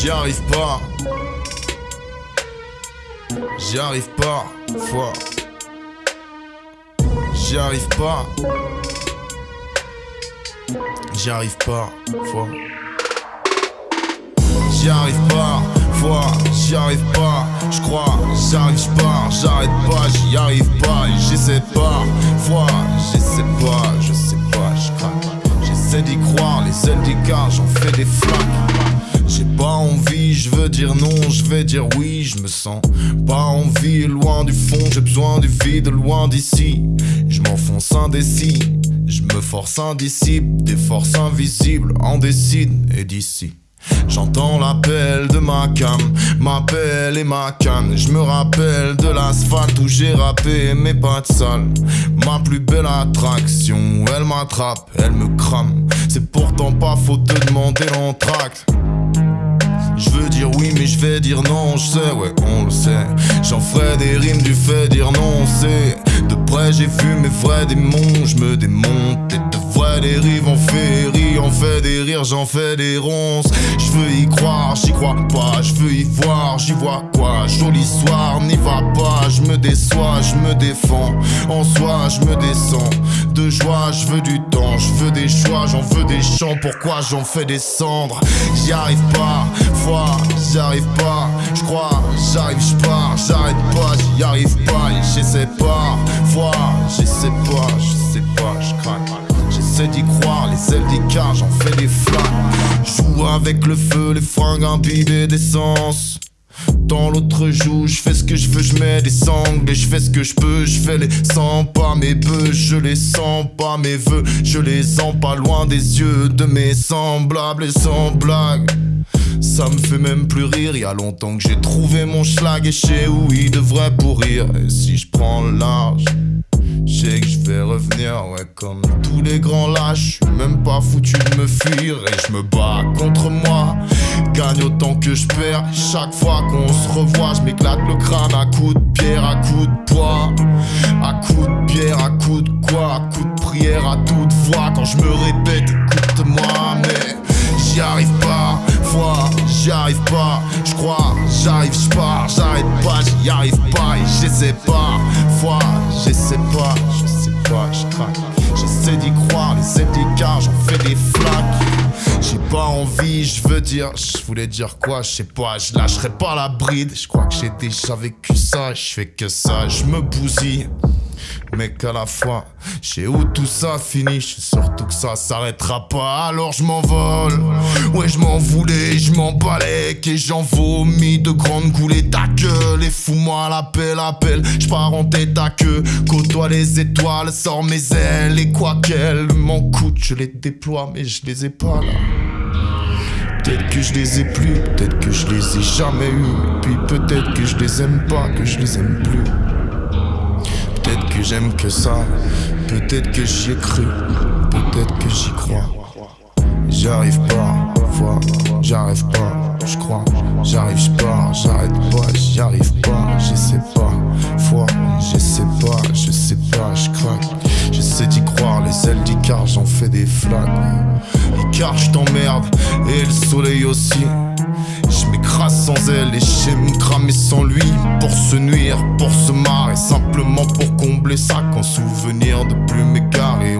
j'y arrive pas. J'y arrive pas, foi. J'y arrive pas. J'y arrive pas, foi. J'y arrive pas, foi, j'y arrive pas, je crois, j'arrive pas, j'arrête pas, j'y arrive pas, j'essaie pas, foi, j'essaie pas, je sais pas, je craque. J'essaie d'y croire, les ailes des j'en fais des flaques. Je veux dire non, je vais dire oui, je me sens pas envie, loin du fond, j'ai besoin du vide, loin d'ici. Je m'enfonce indécis, je me force indisciple, des forces invisibles en décide et d'ici. J'entends l'appel de ma cam, ma pelle et ma canne. Je me rappelle de l'asphalte où j'ai rappé mes pattes sales. Ma plus belle attraction, elle m'attrape, elle me crame. C'est pourtant pas faute de demander l'entracte. Je veux dire oui, mais je vais dire non, je sais, ouais, on le sait. J'en ferai des rimes du fait dire non, c'est. De près, j'ai vu mes vrais démons, je me démonte. Et de vrais dérives en féerie, on fait des rires, j'en fais des ronces. Je veux y croire, j'y crois pas, je veux y voir, j'y vois quoi? Joli soir, n'y va pas, je me déçois, je me défends. En soi, je me descends. De joie, je veux du temps, je veux des choix, j'en veux des chants. Pourquoi j'en fais des cendres? J'y arrive pas, foi, j'y arrive pas. Je crois, j'arrive, je pars, j'arrête pas, j'y arrive pas, j'essaie pas. Foi, j'essaie pas, je sais pas, je craque. J'essaie d'y croire, les ailes des j'en fais des flammes. Joue avec le feu, les fringues imbibées d'essence. Dans l'autre joue, je fais ce que je veux, je mets des sangles et je fais ce que je peux, je fais les sens pas mes bœufs, je les sens pas mes vœux, je les sens pas loin des yeux de mes semblables et sans blague. Ça me fait même plus rire, y a longtemps que j'ai trouvé mon schlag et chez où il devrait pourrir. Et si je prends large, je sais que je vais revenir, ouais, comme tous les grands lâches. Je suis même pas foutu de me fuir et je me bats contre moi. Gagne autant que je perds. Chaque fois qu'on se revoit, je m'éclate le crâne à coups de pierre, à coups de poids. À coups de pierre, à coups de quoi? À coups de prière, à toute voix. Quand je me répète, écoute-moi, mais j'y arrive pas. Foi, j'y arrive pas. Je crois, j'arrive, je pars, j'arrête pas, j'y arrive pas et j'essaie pas. Foi, j'essaie pas, je veux dire, je voulais dire quoi, je sais pas, je lâcherai pas la bride. Je crois que j'ai déjà vécu ça, je fais que ça, je me bousille mais qu'à la fois, je où tout ça finit, je surtout que ça s'arrêtera pas, alors je m'envole. Ouais, je m'en voulais, je m'en balèque et j'en vomis de grandes coulées ta gueule. Et fous-moi l'appel, appel, je pars en tête à queue. Côtoie les étoiles, sors mes ailes et quoi qu'elles m'en coûtent, je les déploie, mais je les ai pas là. Peut-être que je les ai plus, peut-être que je les ai jamais eu, puis peut-être que je les aime pas, que je les aime plus. Peut-être que j'aime que ça, peut-être que j'y ai cru, peut-être que j'y crois. J'arrive pas, vois, j'arrive pas, je crois. J'arrive, je pars, j'arrête pas, j'y arrive pas, j'essaie pas. Foi, j'essaie pas, je sais pas, je craque. J'essaie d'y croire, les ailes d'Icar, j'en fais des flaques. Icar, je t'emmerde, et le soleil aussi. Je m'écrase sans elle et j'ai me cramer sans lui. Pour se nuire, pour se marrer. Simplement pour combler ça Qu'en souvenir de plus On